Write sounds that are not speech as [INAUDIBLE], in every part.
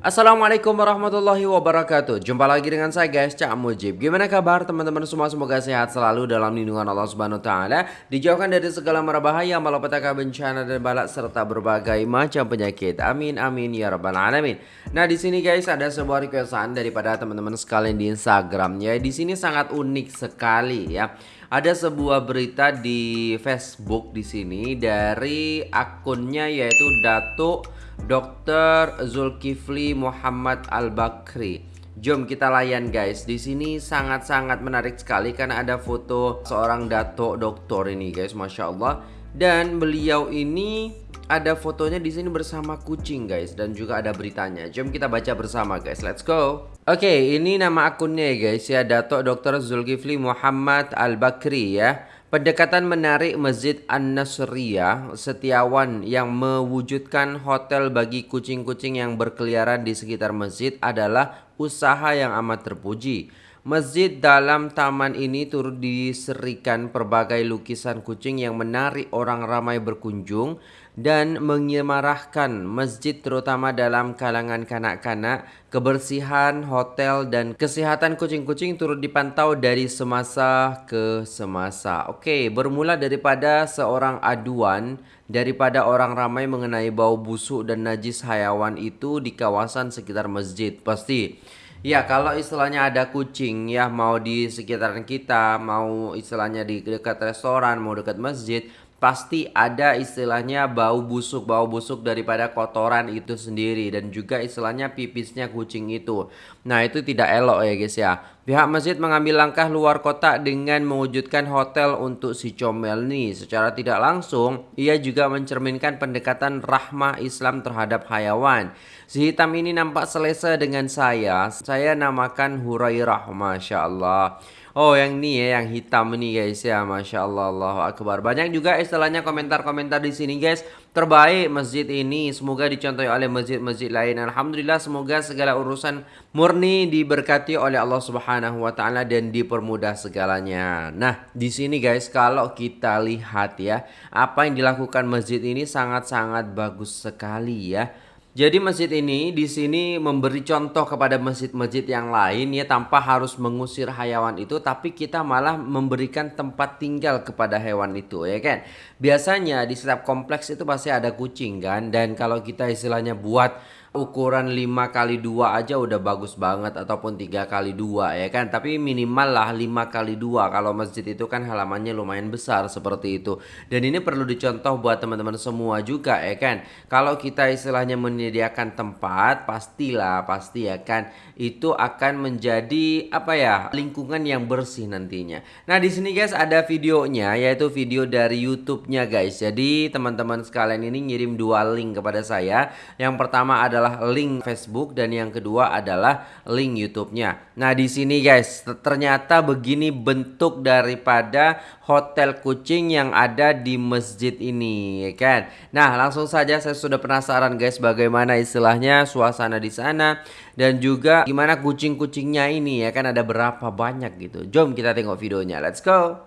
Assalamualaikum warahmatullahi wabarakatuh. Jumpa lagi dengan saya guys, Cak Mujib. Gimana kabar teman-teman semua? Semoga sehat selalu dalam lindungan Allah Subhanahu Wa Taala. Dijauhkan dari segala bahaya, malapetaka bencana dan balak Serta berbagai macam penyakit. Amin amin ya rabbal alamin. Nah di sini guys ada sebuah requestan daripada teman-teman sekalian di Instagram ya Di sini sangat unik sekali ya. Ada sebuah berita di Facebook di sini dari akunnya yaitu Datuk Dr. Zulkifli Muhammad Al-Bakri. Jom kita layan guys. Di sini sangat-sangat menarik sekali karena ada foto seorang datuk doktor ini guys, masya Allah. Dan beliau ini ada fotonya di sini bersama kucing guys dan juga ada beritanya. Jom kita baca bersama guys. Let's go. Oke, okay, ini nama akunnya ya guys ya, Datuk Dr. Zulkifli Muhammad Al-Bakri ya. Pendekatan menarik Masjid An-Nasriyah Setiawan yang mewujudkan hotel bagi kucing-kucing yang berkeliaran di sekitar masjid adalah usaha yang amat terpuji. Masjid dalam taman ini turut diserikan berbagai lukisan kucing yang menarik orang ramai berkunjung dan menyemarahkan masjid terutama dalam kalangan kanak-kanak, kebersihan hotel dan kesehatan kucing-kucing turut dipantau dari semasa ke semasa. Oke, bermula daripada seorang aduan daripada orang ramai mengenai bau busuk dan najis hayawan itu di kawasan sekitar masjid. Pasti Ya kalau istilahnya ada kucing ya mau di sekitaran kita mau istilahnya di dekat restoran mau dekat masjid pasti ada istilahnya bau busuk bau busuk daripada kotoran itu sendiri dan juga istilahnya pipisnya kucing itu. Nah itu tidak elok ya guys ya. Pihak masjid mengambil langkah luar kota dengan mewujudkan hotel untuk si comel nih. Secara tidak langsung ia juga mencerminkan pendekatan rahmah Islam terhadap hayawan. Si hitam ini nampak selesa dengan saya. Saya namakan Hurairah Masya Allah Oh yang ini ya yang hitam ini guys ya. Masya Allah Allah Akbar. Banyak juga istilahnya komentar-komentar di sini guys. Terbaik masjid ini Semoga dicontohi oleh masjid-masjid lain. Alhamdulillah semoga segala urusan murni diberkati oleh Allah Subhanahu Wa Taala Dan dipermudah segalanya. Nah di sini guys kalau kita lihat ya Apa yang dilakukan masjid ini sangat-sangat bagus sekali ya jadi masjid ini di sini memberi contoh kepada masjid-masjid yang lain ya tanpa harus mengusir hayawan itu tapi kita malah memberikan tempat tinggal kepada hewan itu ya kan. Biasanya di setiap kompleks itu pasti ada kucing kan dan kalau kita istilahnya buat ukuran 5 kali 2 aja udah bagus banget ataupun tiga kali dua ya kan? Tapi minimal lah 5 kali 2 kalau masjid itu kan halamannya lumayan besar seperti itu. Dan ini perlu dicontoh buat teman-teman semua juga ya kan? Kalau kita istilahnya menyediakan tempat pastilah pasti ya kan? Itu akan menjadi apa ya lingkungan yang bersih nantinya. Nah di sini guys ada videonya yaitu video dari YouTube-nya guys. Jadi teman-teman sekalian ini ngirim dua link kepada saya. Yang pertama ada adalah link Facebook dan yang kedua adalah link YouTube-nya. Nah, di sini guys, ternyata begini bentuk daripada hotel kucing yang ada di masjid ini, ya kan? Nah, langsung saja saya sudah penasaran guys bagaimana istilahnya suasana di sana dan juga gimana kucing-kucingnya ini ya kan ada berapa banyak gitu. Jom kita tengok videonya. Let's go.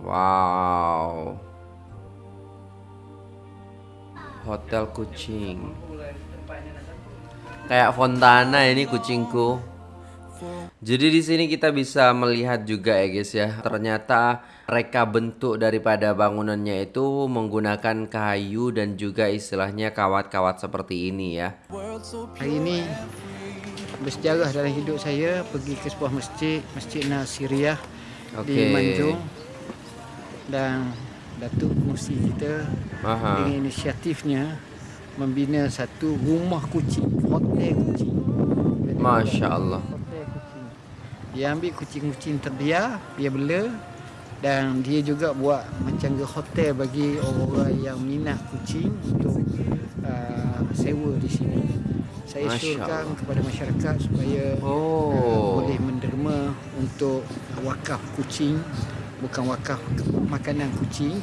Wow hotel kucing kayak fontana ini kucingku. Jadi di sini kita bisa melihat juga ya guys ya. Ternyata reka bentuk daripada bangunannya itu menggunakan kayu dan juga istilahnya kawat-kawat seperti ini ya. Hari ini bersejarah dalam hidup saya pergi ke sebuah masjid masjid Nasiriyah okay. di Manjung. Dan Datuk Musi kita Aha. dengan inisiatifnya membina satu rumah kucing, hotel kucing. Masya Allah. Dia ambil kucing-kucing terbiar, dia bela dan dia juga buat macam ke hotel bagi orang-orang yang minat kucing untuk uh, sewa di sini. Saya syurkan kepada masyarakat supaya oh. uh, boleh menderma untuk wakaf kucing bukan wakaf makanan kucing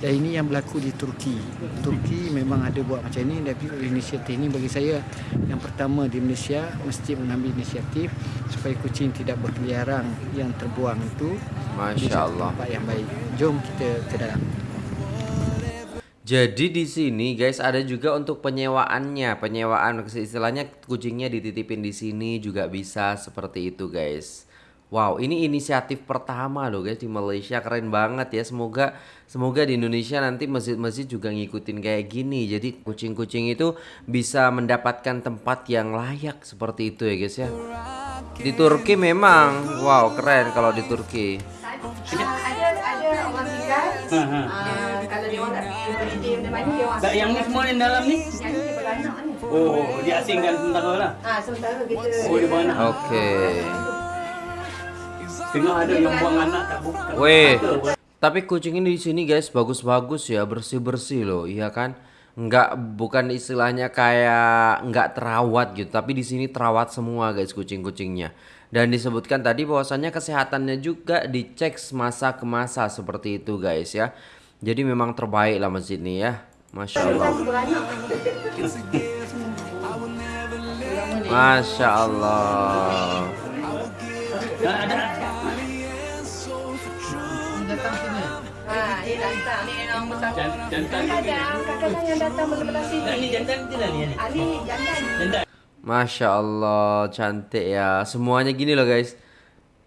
dan ini yang berlaku di Turki. Turki memang ada buat macam ni tapi inisiatif ini bagi saya yang pertama di Malaysia mesti mengambil inisiatif supaya kucing tidak berkeliaran yang terbuang itu Masya Allah tempat yang baik. Jom kita ke dalam. Jadi di sini guys ada juga untuk penyewaannya, penyewaan istilahnya kucingnya dititipin di sini juga bisa seperti itu guys. Wow, ini inisiatif pertama loh guys di Malaysia keren banget ya. Semoga semoga di Indonesia nanti masjid-masjid juga ngikutin kayak gini. Jadi kucing-kucing itu bisa mendapatkan tempat yang layak seperti itu ya guys ya. Di Turki memang wow keren kalau di Turki. ada ada orang tinggal. Uh, kalau dia orang dia dia mana yang ni semua yang dalam ni? Yang ni dia beranak ni. Oh, diasingkan sementara lah. Ah sementara kita. Oh, dia beranak. Oke. Tengah ada yang buang anak tak buka. Weh. Tapi kucing ini di sini guys bagus-bagus ya, bersih-bersih loh, iya kan? Nggak bukan istilahnya kayak nggak terawat gitu, tapi di sini terawat semua guys kucing-kucingnya. Dan disebutkan tadi bahwasannya kesehatannya juga dicek masa ke masa seperti itu guys ya. Jadi memang terbaik lah masjid ini ya. Masya Allah. Masya Allah. Ada. Masya Allah cantik ya. Semuanya gini loh guys.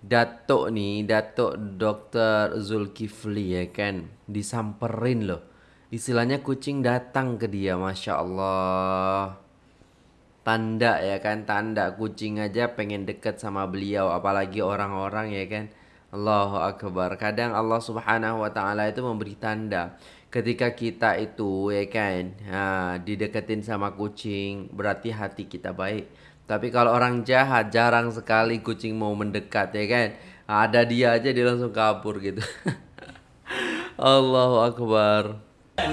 Datuk nih Datuk Dr. Zulkifli ya kan? Disamperin loh. Istilahnya kucing datang ke dia Masya Allah. Tanda ya kan Tanda kucing aja pengen deket sama beliau Apalagi orang-orang ya kan Allahu Akbar. Kadang Allah subhanahu wa ta'ala itu memberi tanda Ketika kita itu ya kan? Ha, Dideketin sama kucing Berarti hati kita baik. Tapi kalau orang jahat Jarang sekali kucing mau mendekat ya kan? Ada dia aja dia langsung kabur gitu. [LAUGHS] Allahu Akbar. Ah,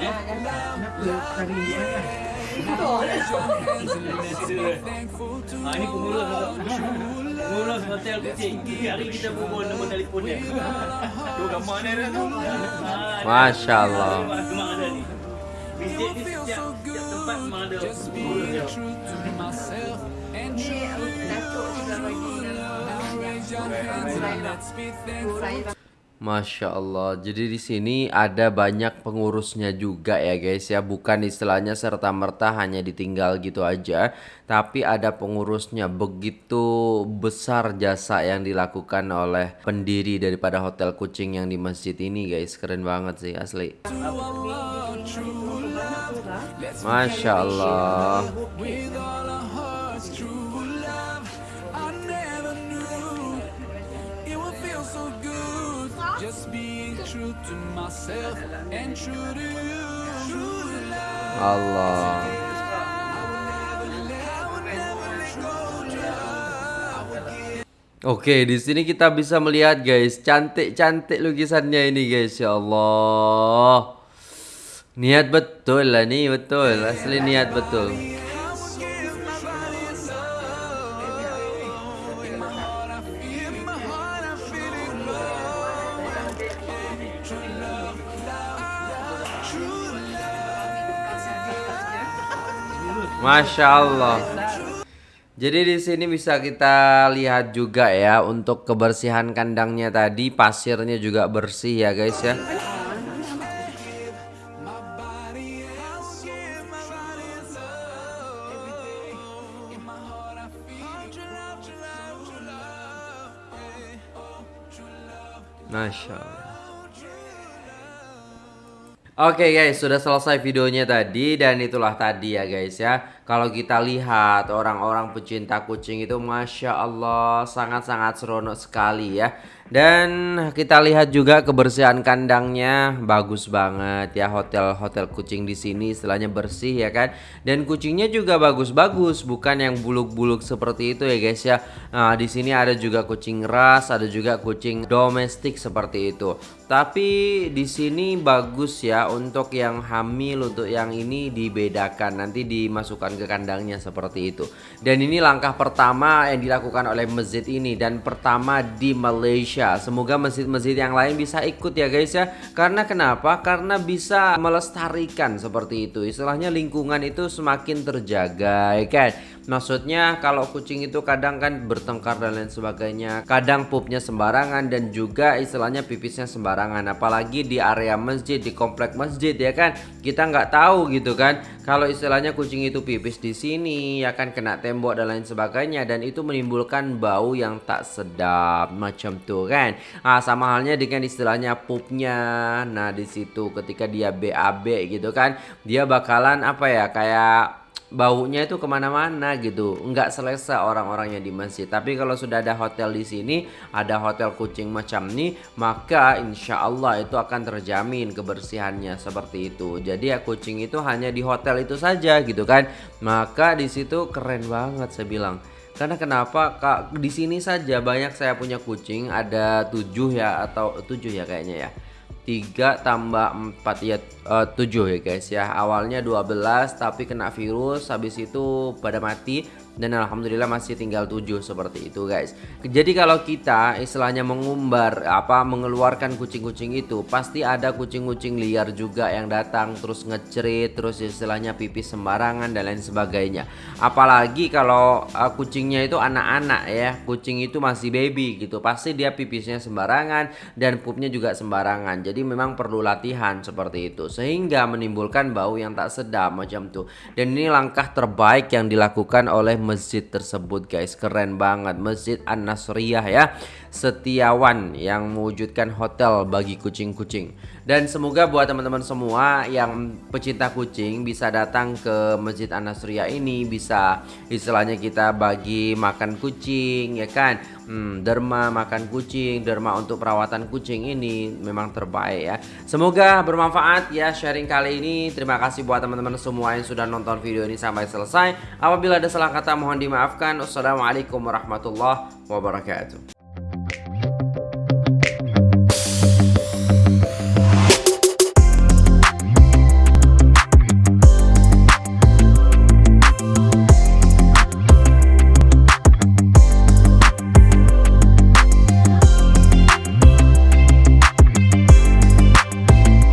Pengurus hotel kucing. Hari kita berbual nombor telefon dia. Tu gambar dia dah tu. Masya Allah. Masjid ni setiap, setiap tempat memang ada pengurus dia. Ni datuk. Masya Allah. Jadi di sini ada banyak pengurusnya juga ya guys ya. Bukan istilahnya serta merta hanya ditinggal gitu aja, tapi ada pengurusnya. Begitu besar jasa yang dilakukan oleh pendiri daripada hotel kucing yang di masjid ini guys. Keren banget sih asli. Masya Allah. Allah. Oke, di sini kita bisa melihat guys, cantik-cantik lukisannya ini guys, ya Allah. Niat betul lah nih, betul. Asli niat betul. Masya Allah. Jadi di sini bisa kita lihat juga ya untuk kebersihan kandangnya tadi pasirnya juga bersih ya guys ya. Masya Allah. Oke guys, sudah selesai videonya tadi dan itulah tadi ya guys ya. Kalau kita lihat orang-orang pecinta kucing itu Masya Allah sangat-sangat seronok sekali ya. Dan kita lihat juga kebersihan kandangnya bagus banget ya hotel-hotel kucing di sini istilahnya bersih ya kan. Dan kucingnya juga bagus-bagus bukan yang buluk-buluk seperti itu ya guys ya. Nah, di sini ada juga kucing ras, ada juga kucing domestik seperti itu. Tapi di sini bagus ya untuk yang hamil untuk yang ini dibedakan nanti dimasukkan ke kandangnya seperti itu. Dan ini langkah pertama yang dilakukan oleh masjid ini dan pertama di Malaysia. Semoga masjid-masjid yang lain bisa ikut ya guys ya. Karena kenapa? Karena bisa melestarikan seperti itu. Istilahnya lingkungan itu semakin terjaga ya kan. Maksudnya kalau kucing itu kadang kan bertengkar dan lain sebagainya. Kadang pupnya sembarangan dan juga istilahnya pipisnya sembarangan. Apalagi di area masjid, di komplek masjid ya kan. Kita nggak tahu gitu kan. Kalau istilahnya kucing itu pipis di sini ya kan kena tembok dan lain sebagainya dan itu menimbulkan bau yang tak sedap macam tuh kan. Nah, sama halnya dengan istilahnya pupnya. Nah, di situ ketika dia BAB gitu kan, dia bakalan apa ya kayak baunya itu ke mana-mana gitu. Nggak selesa orang-orangnya di masjid. Tapi kalau sudah ada hotel di sini ada hotel kucing macam ini maka insya Allah itu akan terjamin kebersihannya seperti itu. Jadi ya kucing itu hanya di hotel itu saja gitu kan. Maka di situ keren banget saya bilang. Karena kenapa? Kak di sini saja banyak saya punya kucing ada tujuh ya atau tujuh ya kayaknya ya 3 tambah 4 ya uh, 7 ya guys ya. Awalnya 12 tapi kena virus. Habis itu pada mati dan alhamdulillah masih tinggal 7 seperti itu guys. Jadi kalau kita istilahnya mengumbar apa mengeluarkan kucing-kucing itu pasti ada kucing-kucing liar juga yang datang terus ngecerit terus istilahnya pipis sembarangan dan lain sebagainya. Apalagi kalau uh, kucingnya itu anak-anak ya. Kucing itu masih baby gitu. Pasti dia pipisnya sembarangan dan pupnya juga sembarangan. Jadi memang perlu latihan seperti itu sehingga menimbulkan bau yang tak sedap macam tuh dan ini langkah terbaik yang dilakukan oleh masjid tersebut guys. Keren banget. Masjid An-Nasriyah ya Setiawan yang mewujudkan hotel bagi kucing-kucing. Dan semoga buat teman-teman semua yang pecinta kucing bisa datang ke Masjid An-Nasriyah ini bisa istilahnya kita bagi makan kucing ya kan? Hmm, derma makan kucing derma untuk perawatan kucing ini memang terbaik ya. Semoga bermanfaat ya sharing kali ini. Terima kasih buat teman-teman semua yang sudah nonton video ini sampai selesai. Apabila ada salah kata mohon dimaafkan. Wassalamualaikum warahmatullahi wabarakatuh